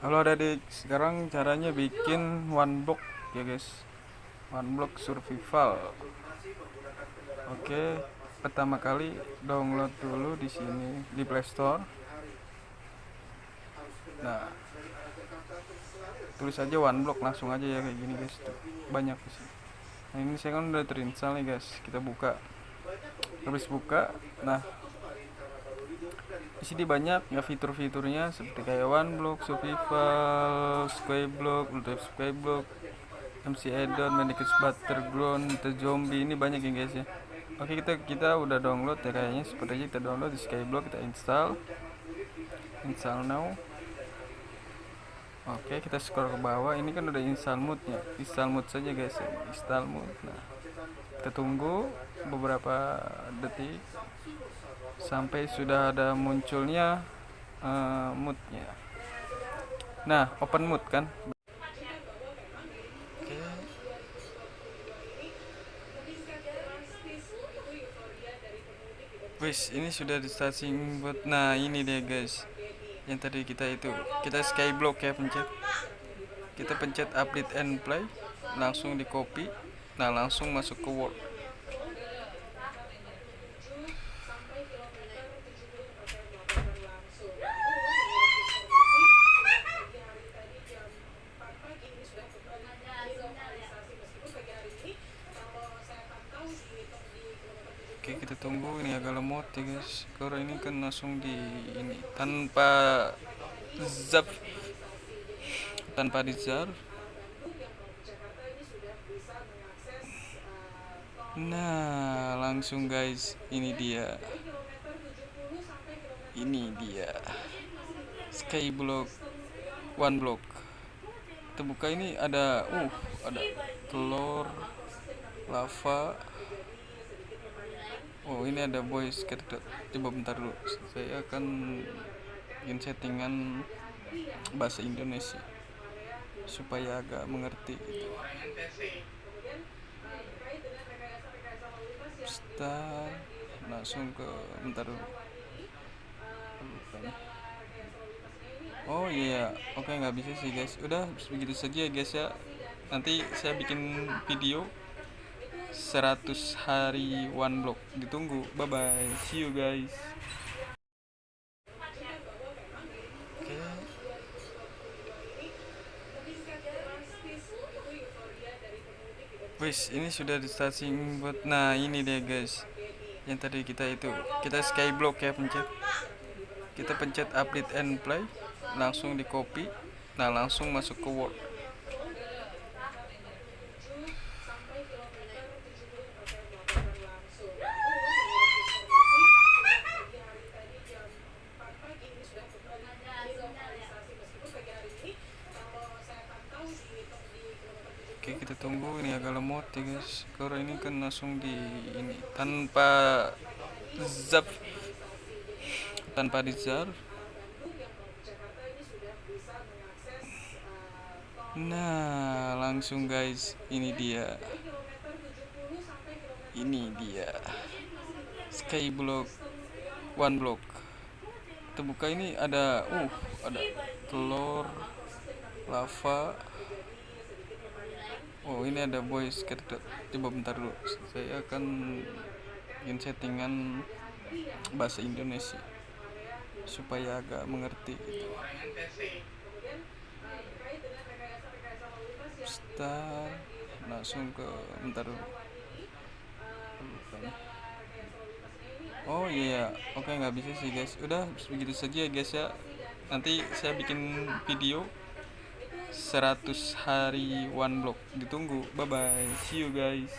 Halo adik, sekarang caranya bikin one block ya guys. One block survival. Oke, pertama kali download dulu di sini di Play Store. Nah, tulis aja one block langsung aja ya kayak gini guys. Tuh, banyak sih. Nah, ini saya kan udah terinstall nih guys. Kita buka. Habis buka, nah di sini banyak ya fitur-fiturnya seperti kayak one block survival skyblock ultimate skyblock MC addon mannequins battleground the zombie ini banyak ya guys ya. Oke kita kita udah download ya kayaknya. Seperti aja kita download di skyblock kita install. Install now. Oke kita scroll ke bawah. Ini kan udah install moodnya install mood saja guys ya. Install mood nah kita tunggu beberapa detik sampai sudah ada munculnya uh, moodnya. Nah open mood kan? Wis ini sudah di starting buat nah ini dia guys. Yang tadi kita itu kita skyblock ya pencet. Kita pencet update and play. Langsung di copy. Nah langsung masuk ke word Oke kita tunggu ini agak lemot ya guys. Karena ini kan langsung di ini tanpa zap. Tanpa di zar. Nah langsung guys ini dia. Ini dia. Skyblock one block. Kita buka ini ada uh ada telur lava oh ini ada voice kita coba bentar dulu. Saya akan bikin settingan bahasa Indonesia supaya agak mengerti gitu. start langsung ke bentar dulu. Oh iya yeah. oke okay, nggak bisa sih guys. Udah begitu saja ya guys ya. Nanti saya bikin video 100 hari one block ditunggu bye bye see you guys Wis, ini sudah di starting buat nah ini dia guys. Yang tadi kita itu, kita skyblock ya pencet. Kita pencet update and play, langsung di copy. Nah, langsung masuk ke Word. Oke kita tunggu ini agak lemot ya guys. Karena ini kan langsung di ini tanpa zap tanpa di zar. Nah langsung guys ini dia. Ini dia. Skyblock one block. Kita buka ini ada uh ada telur lava oh ini ada voice kita coba bentar dulu. Saya akan bikin settingan bahasa Indonesia supaya agak mengerti. Gitu. start. Langsung ke bentar dulu. Oh iya yeah. oke okay, nggak bisa sih guys. Udah begitu saja ya guys ya. Nanti saya bikin video 100 hari one block. Ditunggu. Bye bye see you guys